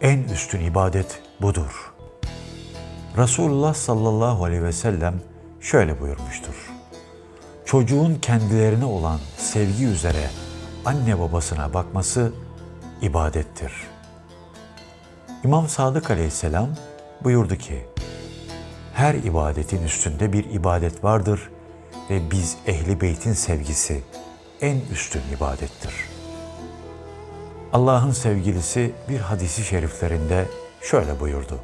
En üstün ibadet budur. Resulullah sallallahu aleyhi ve sellem şöyle buyurmuştur. Çocuğun kendilerine olan sevgi üzere anne babasına bakması ibadettir. İmam Sadık aleyhisselam buyurdu ki, her ibadetin üstünde bir ibadet vardır ve biz ehli beytin sevgisi en üstün ibadettir. Allah'ın sevgilisi bir hadisi şeriflerinde şöyle buyurdu.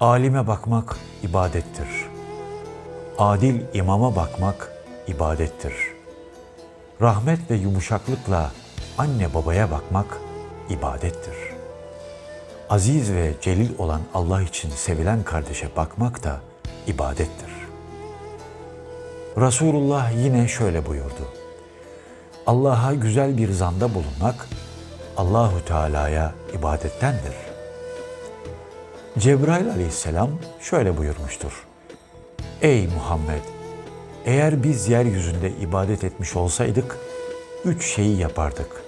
Alime bakmak ibadettir. Adil imama bakmak ibadettir. Rahmet ve yumuşaklıkla anne babaya bakmak ibadettir. Aziz ve celil olan Allah için sevilen kardeşe bakmak da ibadettir. Resulullah yine şöyle buyurdu. Allah'a güzel bir zanda bulunmak Allahu Teala'ya ibadettendir. Cebrail aleyhisselam şöyle buyurmuştur. Ey Muhammed! Eğer biz yeryüzünde ibadet etmiş olsaydık, üç şeyi yapardık.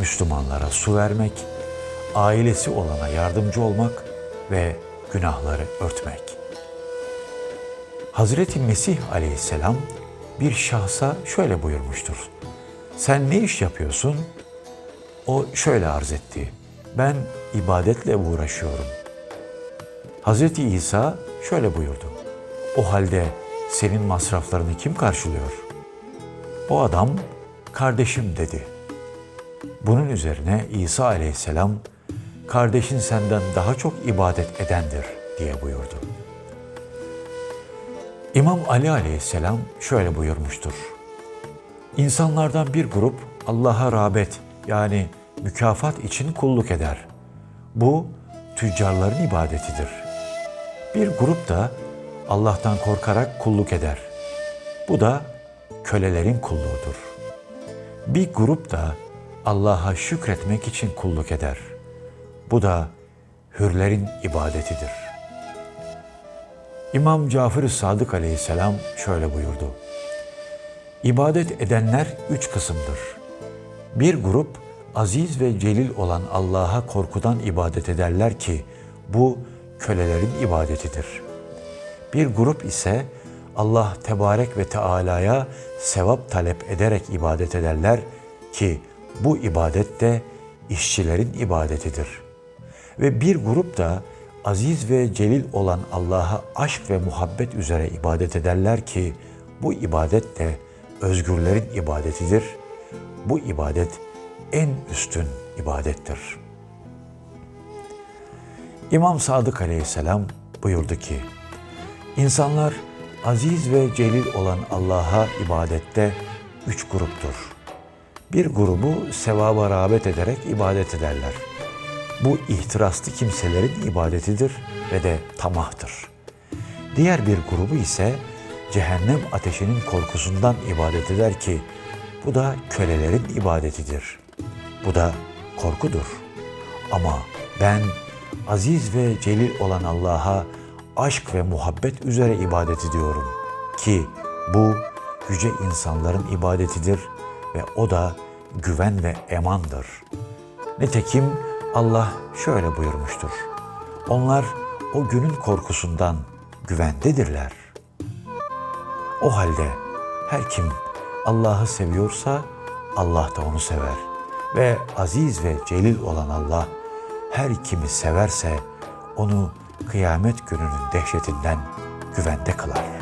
Müslümanlara su vermek, ailesi olana yardımcı olmak ve günahları örtmek. Hazreti Mesih aleyhisselam bir şahsa şöyle buyurmuştur. Sen ne iş yapıyorsun? O şöyle arz etti. Ben ibadetle uğraşıyorum. Hazreti İsa şöyle buyurdu. O halde senin masraflarını kim karşılıyor? O adam kardeşim dedi. Bunun üzerine İsa aleyhisselam kardeşin senden daha çok ibadet edendir diye buyurdu. İmam Ali aleyhisselam şöyle buyurmuştur. İnsanlardan bir grup Allah'a rağbet yani mükafat için kulluk eder. Bu tüccarların ibadetidir. Bir grup da Allah'tan korkarak kulluk eder. Bu da kölelerin kulluğudur. Bir grup da Allah'a şükretmek için kulluk eder. Bu da hürlerin ibadetidir. İmam Cafer-i Sadık aleyhisselam şöyle buyurdu. İbadet edenler üç kısımdır. Bir grup aziz ve celil olan Allah'a korkudan ibadet ederler ki bu kölelerin ibadetidir. Bir grup ise Allah Tebarek ve Teala'ya sevap talep ederek ibadet ederler ki bu ibadet de işçilerin ibadetidir. Ve bir grup da aziz ve celil olan Allah'a aşk ve muhabbet üzere ibadet ederler ki bu ibadet de özgürlerin ibadetidir. Bu ibadet en üstün ibadettir. İmam Sadık Aleyhisselam buyurdu ki, İnsanlar aziz ve celil olan Allah'a ibadette üç gruptur. Bir grubu sevaba rağbet ederek ibadet ederler. Bu ihtiraslı kimselerin ibadetidir ve de tamahtır. Diğer bir grubu ise cehennem ateşinin korkusundan ibadet eder ki bu da kölelerin ibadetidir. Bu da korkudur. Ama ben aziz ve celil olan Allah'a aşk ve muhabbet üzere ibadet ediyorum ki bu yüce insanların ibadetidir ve o da güven ve emandır. Nitekim Allah şöyle buyurmuştur. Onlar o günün korkusundan güvendedirler. O halde her kim Allah'ı seviyorsa Allah da onu sever. Ve aziz ve celil olan Allah her kimi severse onu kıyamet gününün dehşetinden güvende kılar.